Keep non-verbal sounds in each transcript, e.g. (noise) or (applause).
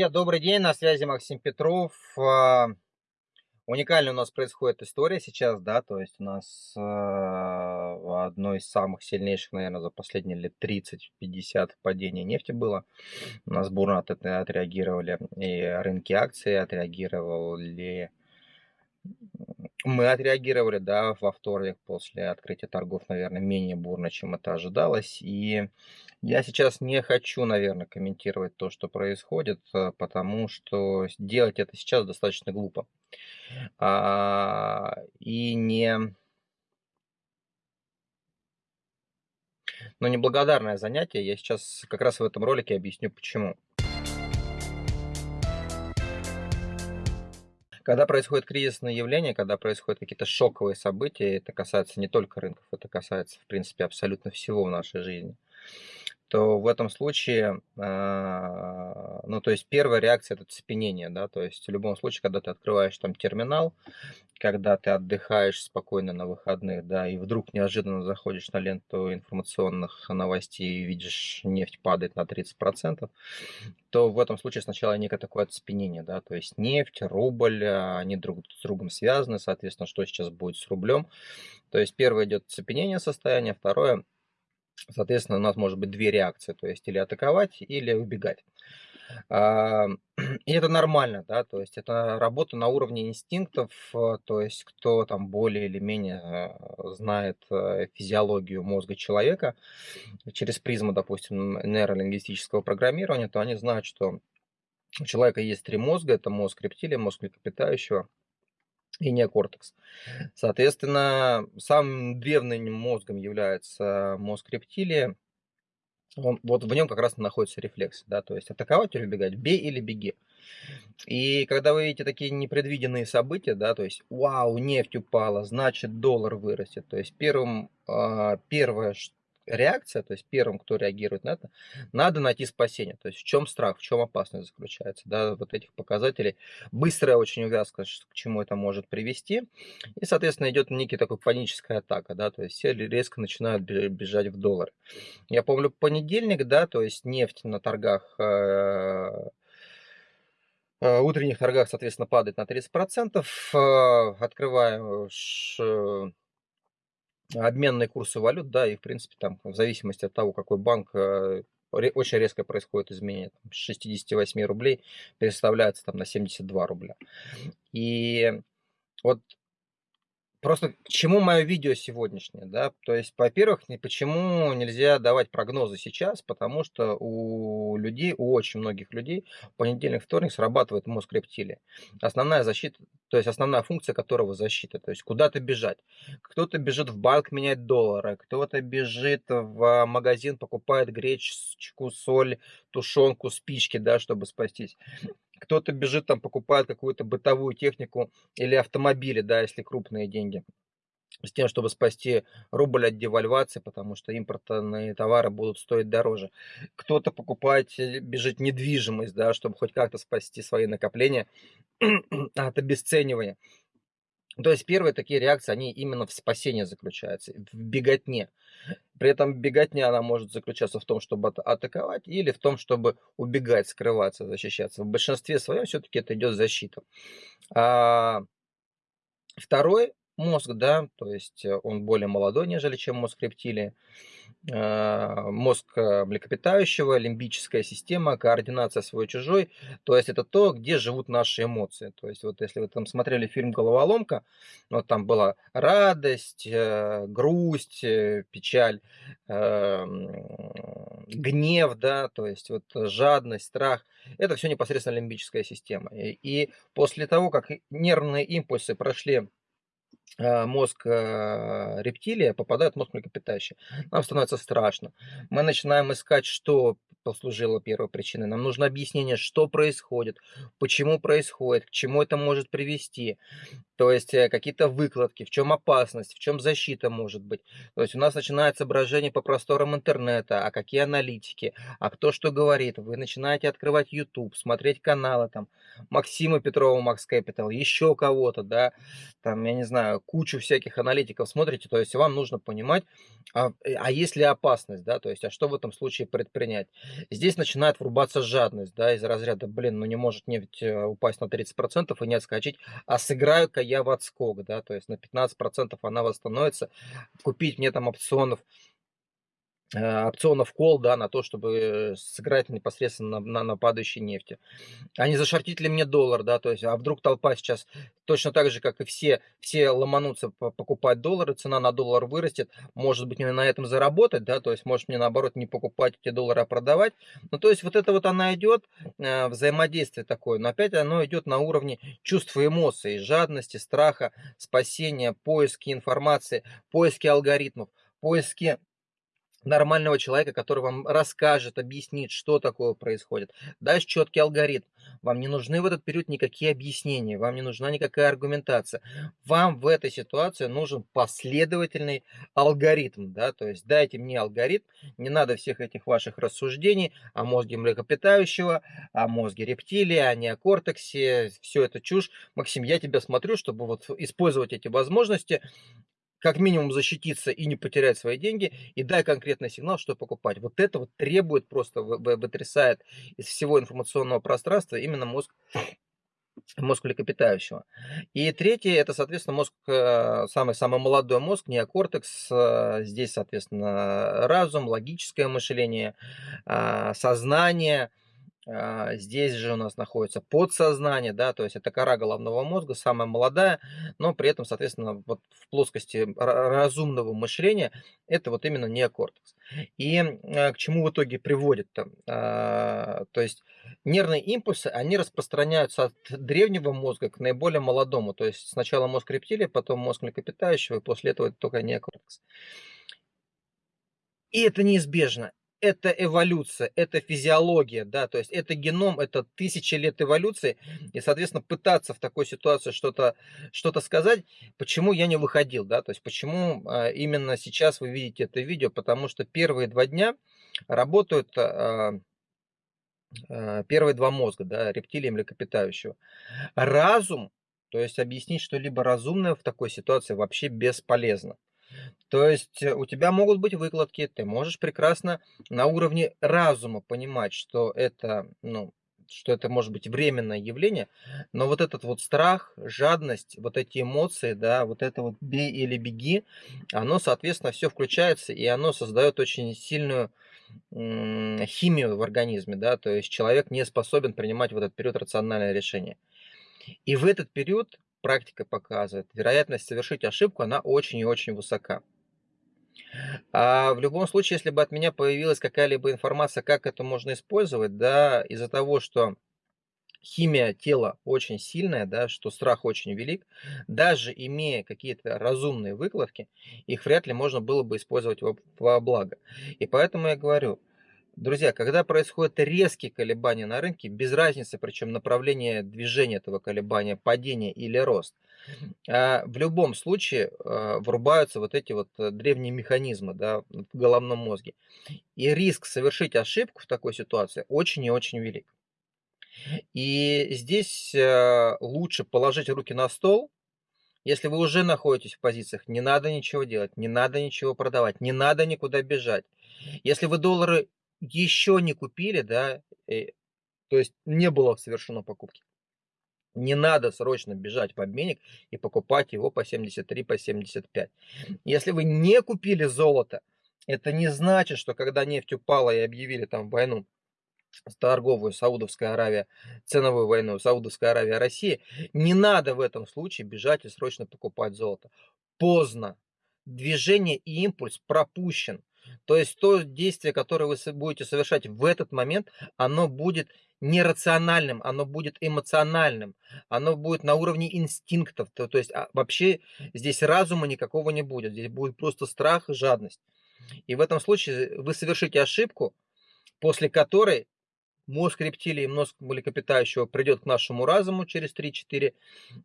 Привет, добрый день, на связи Максим Петров. А, уникальная у нас происходит история сейчас, да, то есть у нас э, одно из самых сильнейших, наверное, за последние лет 30-50 падений нефти было. У нас бурно от этого отреагировали и рынки акций, отреагировали мы отреагировали, да, во вторник после открытия торгов, наверное, менее бурно, чем это ожидалось. И я сейчас не хочу, наверное, комментировать то, что происходит, э, потому что делать это сейчас достаточно глупо. А, и не... Но неблагодарное занятие. Я сейчас как раз в этом ролике объясню, почему. Когда происходит кризисное явление, когда происходят какие-то шоковые события, это касается не только рынков, это касается, в принципе, абсолютно всего в нашей жизни то в этом случае, а, ну, то есть первая реакция это цепенение, да, то есть в любом случае, когда ты открываешь там терминал, когда ты отдыхаешь спокойно на выходных, да, и вдруг неожиданно заходишь на ленту информационных новостей и видишь, нефть падает на 30%, то в этом случае сначала некое такое оцепенение, да, то есть нефть, рубль, а, они друг с другом связаны, соответственно, что сейчас будет с рублем. То есть первое идет цепенение состояния, второе Соответственно, у нас может быть две реакции, то есть или атаковать, или убегать. А, (clears throat) и это нормально, да, то есть это работа на уровне инстинктов, э, то есть кто там более или менее э, знает э, физиологию мозга человека через призму, допустим, нейролингвистического программирования, то они знают, что у человека есть три мозга, это мозг рептилия, мозг млекопитающего и неокортекс. Соответственно, самым древним мозгом является мозг рептилии. Он, вот в нем как раз находится рефлекс, да, то есть атаковать или убегать, бей или беги. И когда вы видите такие непредвиденные события, да, то есть, вау, нефть упала, значит доллар вырастет, то есть первым, э, первое, реакция, то есть первым, кто реагирует на это, надо найти спасение. То есть в чем страх, в чем опасность заключается, да, вот этих показателей. Быстрая очень увязка, к чему это может привести. И, соответственно, идет некий такой паническая атака, да, то есть все резко начинают бежать в доллары. Я помню понедельник, да, то есть нефть на торгах э, э, утренних торгах, соответственно, падает на 30%. Э, открываем обменные курсы валют, да, и в принципе там в зависимости от того, какой банк, э, очень резко происходит изменение. Там, с 68 рублей переставляется там на 72 рубля. И вот Просто к чему мое видео сегодняшнее, да? То есть, во-первых, почему нельзя давать прогнозы сейчас, потому что у людей, у очень многих людей в понедельник, вторник срабатывает мозг рептилии. Основная защита, то есть основная функция которого защита, то есть куда-то бежать. Кто-то бежит в банк менять доллары, кто-то бежит в магазин, покупает гречку, соль, тушенку, спички, да, чтобы спастись кто-то бежит там, покупает какую-то бытовую технику или автомобили, да, если крупные деньги с тем, чтобы спасти рубль от девальвации, потому что импортные товары будут стоить дороже. Кто-то покупает, э, бежит недвижимость, да, чтобы хоть как-то спасти свои накопления (clears throat) от обесценивания. То есть первые такие реакции, они именно в спасении заключаются, в беготне. При этом беготня, она может заключаться в том, чтобы атаковать, или в том, чтобы убегать, скрываться, защищаться. В большинстве своем все-таки это идет защита. А второй мозг, да, то есть э, он более молодой, нежели чем мозг рептилии. А, мозг э, млекопитающего, лимбическая система, координация свой-чужой. То есть это то, где живут наши эмоции. То есть вот если вы там смотрели фильм «Головоломка», вот там была радость, э, грусть, печаль, эм, гнев, да, то есть вот жадность, страх. Это все непосредственно лимбическая система. И после того, как нервные импульсы прошли Э, мозг э, рептилия попадает в мозг млекопитающего. Нам становится страшно. Мы начинаем искать, что послужило первой причиной. Нам нужно объяснение, что происходит, почему происходит, к чему это может привести. То есть э, какие-то выкладки, в чем опасность, в чем защита может быть. То есть у нас начинается брожение по просторам интернета, а какие аналитики, а кто что говорит. Вы начинаете открывать YouTube, смотреть каналы там Максима Петрова, Макс Capital, еще кого-то, да, там, я не знаю, кучу всяких аналитиков смотрите. То есть вам нужно понимать, а, э, а есть ли опасность, да, то есть, а что в этом случае предпринять. Здесь начинает врубаться жадность, да, из разряда, блин, ну не может нефть э, упасть на 30% и не отскочить, а сыграю-ка я в отскок, да, то есть на 15% она восстановится, купить мне там опционов опционов кол, да, на то, чтобы сыграть непосредственно на, на, падающей нефти. А не зашортить ли мне доллар, да, то есть, а вдруг толпа сейчас точно так же, как и все, все ломанутся покупать доллары, цена на доллар вырастет, может быть, мне на этом заработать, да, то есть, может мне наоборот не покупать эти доллары, а продавать. Ну, то есть, вот это вот она идет, э, взаимодействие такое, но опять оно идет на уровне чувств и эмоций, жадности, страха, спасения, поиски информации, поиски алгоритмов, поиски нормального человека, который вам расскажет, объяснит, что такое происходит. Даст четкий алгоритм. Вам не нужны в этот период никакие объяснения, вам не нужна никакая аргументация. Вам в этой ситуации нужен последовательный алгоритм. Да? То есть дайте мне алгоритм, не надо всех этих ваших рассуждений о мозге млекопитающего, о мозге рептилии, о неокортексе, все это чушь. Максим, я тебя смотрю, чтобы вот использовать эти возможности как минимум защититься и не потерять свои деньги, и дай конкретный сигнал, что покупать. Вот это вот требует просто, вытрясает из всего информационного пространства именно мозг мозг млекопитающего. И третье, это, соответственно, мозг, самый-самый э, молодой мозг, неокортекс. Э, здесь, соответственно, разум, логическое мышление, а, сознание, здесь же у нас находится подсознание, да, то есть это кора головного мозга, самая молодая, но при этом, соответственно, вот в плоскости разумного мышления это вот именно неокортекс. И а, к чему в итоге приводит? -то? А, то есть нервные импульсы, они распространяются от древнего мозга к наиболее молодому. То есть сначала мозг рептилии, потом мозг млекопитающего, и после этого только неокортекс. И это неизбежно это эволюция, это физиология, да, то есть это геном, это тысячи лет эволюции, и, соответственно, пытаться в такой ситуации что-то что, -то, сказать, почему я не выходил, да, то есть почему а, именно сейчас вы видите это видео, потому что первые два дня работают а, а, первые два мозга, да, рептилии и млекопитающего. Разум, то есть объяснить что-либо разумное в такой ситуации вообще бесполезно. То есть э, у тебя могут быть выкладки, ты можешь прекрасно на уровне разума понимать, что это, ну, что это может быть временное явление, но вот этот вот страх, жадность, вот эти эмоции, да, вот это вот бей или беги, оно, соответственно, все включается, и оно создает очень сильную химию в организме, да, то есть человек не способен принимать в этот период рациональное решение. И в этот период практика показывает, вероятность совершить ошибку, она очень и очень высока. А в любом случае, если бы от меня появилась какая-либо информация, как это можно использовать, да, из-за того, что химия тела очень сильная, да, что страх очень велик, даже имея какие-то разумные выкладки, их вряд ли можно было бы использовать во, во благо. И поэтому я говорю, Друзья, когда происходят резкие колебания на рынке, без разницы, причем направление движения этого колебания, падение или рост, а, в любом случае а, врубаются вот эти вот э, древние механизмы да, в головном мозге. И риск совершить ошибку в такой ситуации очень и очень велик. И здесь э, лучше положить руки на стол, если вы уже находитесь в позициях, не надо ничего делать, не надо ничего продавать, не надо никуда бежать. Если вы доллары еще не купили, да, э, то есть не было совершено покупки. Не надо срочно бежать в обменник и покупать его по 73, по 75. Если вы не купили золото, это не значит, что когда нефть упала и объявили там войну, торговую Саудовская Аравия, ценовую войну Саудовская Аравия, Россия, не надо в этом случае бежать и срочно покупать золото. Поздно. Движение и импульс пропущен. То есть то действие, которое вы будете совершать в этот момент, оно будет нерациональным, оно будет эмоциональным, оно будет на уровне инстинктов. То, то есть а, вообще здесь разума никакого не будет, здесь будет просто страх и жадность. И в этом случае вы совершите ошибку, после которой мозг рептилии, мозг млекопитающего придет к нашему разуму через 3-4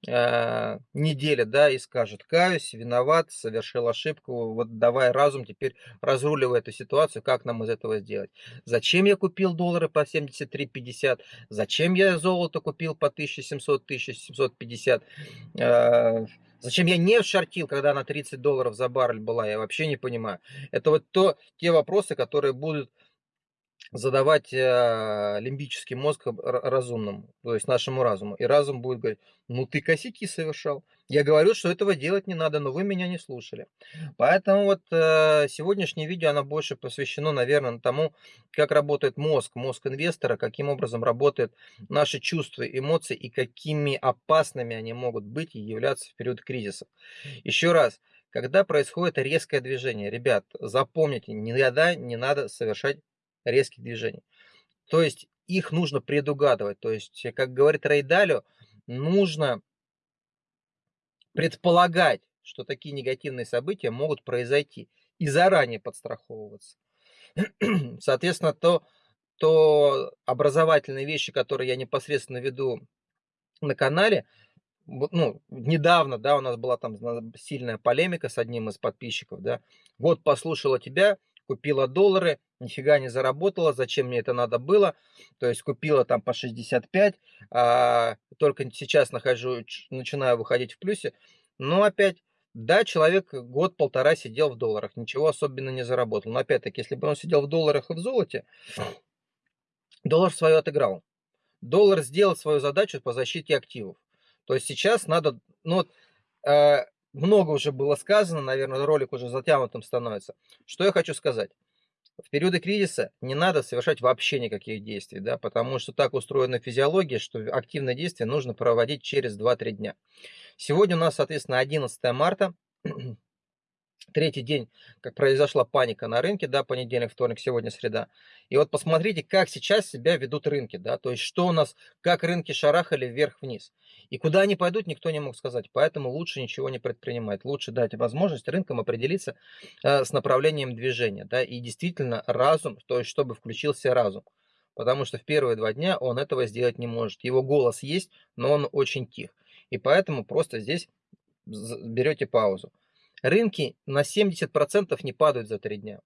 э, недели, да, и скажет, каюсь, виноват, совершил ошибку, вот давай разум теперь разруливай эту ситуацию, как нам из этого сделать. Зачем я купил доллары по 73,50? Зачем я золото купил по 1700-1750? Э, Зачем я не шортил, когда она 30 долларов за баррель была, я вообще не понимаю. Это вот то, те вопросы, которые будут задавать э, лимбический мозг разумному, то есть нашему разуму. И разум будет говорить, ну ты косяки совершал. Я говорю, что этого делать не надо, но вы меня не слушали. Поэтому вот э, сегодняшнее видео, оно больше посвящено, наверное, тому, как работает мозг, мозг инвестора, каким образом работают наши чувства, эмоции и какими опасными они могут быть и являться в период кризисов. Еще раз, когда происходит резкое движение, ребят, запомните, никогда не надо совершать резких движений. То есть их нужно предугадывать. То есть, как говорит Рейдалю, нужно предполагать, что такие негативные события могут произойти и заранее подстраховываться. (clears throat) Соответственно, то, то образовательные вещи, которые я непосредственно веду на канале, ну, недавно, да, у нас была там сильная полемика с одним из подписчиков, да, вот послушала тебя, купила доллары, нифига не заработала, зачем мне это надо было, то есть купила там по 65, а, только сейчас нахожу, начинаю выходить в плюсе, но опять, да, человек год-полтора сидел в долларах, ничего особенно не заработал, но опять-таки, если бы он сидел в долларах и в золоте, доллар свое отыграл, доллар сделал свою задачу по защите активов, то есть сейчас надо, ну вот, э, много уже было сказано, наверное, ролик уже затянутым становится. Что я хочу сказать? В периоды кризиса не надо совершать вообще никаких действий, да, потому что так устроена физиология, что активное действие нужно проводить через 2-3 дня. Сегодня у нас, соответственно, 11 марта, третий день, как произошла паника на рынке, да, понедельник, вторник, сегодня среда. И вот посмотрите, как сейчас себя ведут рынки, да, то есть что у нас, как рынки шарахали вверх-вниз. И куда они пойдут, никто не мог сказать. Поэтому лучше ничего не предпринимать. Лучше дать возможность рынкам определиться э, с направлением движения. Да, и действительно разум, то есть чтобы включился разум. Потому что в первые два дня он этого сделать не может. Его голос есть, но он очень тих. И поэтому просто здесь берете паузу. Рынки на 70% не падают за три дня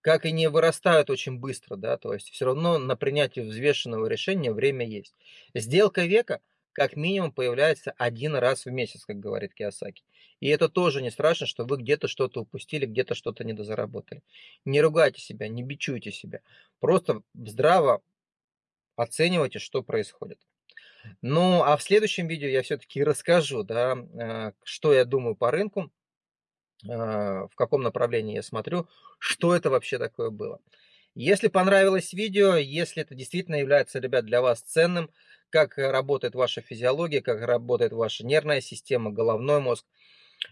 как и не вырастают очень быстро, да, то есть все равно на принятие взвешенного решения время есть. Сделка века как минимум появляется один раз в месяц, как говорит Киосаки. И это тоже не страшно, что вы где-то что-то упустили, где-то что-то недозаработали. Не ругайте себя, не бичуйте себя. Просто здраво оценивайте, что происходит. Ну, а в следующем видео я все-таки расскажу, да, э, что я думаю по рынку, а, в каком направлении я смотрю, что это вообще такое было. Если понравилось видео, если это действительно является, ребят, для вас ценным, как работает ваша физиология, как работает ваша нервная система, головной мозг,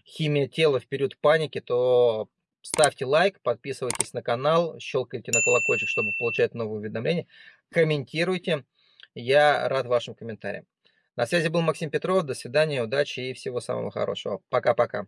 химия тела в период паники, то ставьте лайк, подписывайтесь на канал, щелкайте на колокольчик, чтобы получать новые уведомления, комментируйте. Я рад вашим комментариям. На связи был Максим Петров. До свидания, удачи и всего самого хорошего. Пока-пока.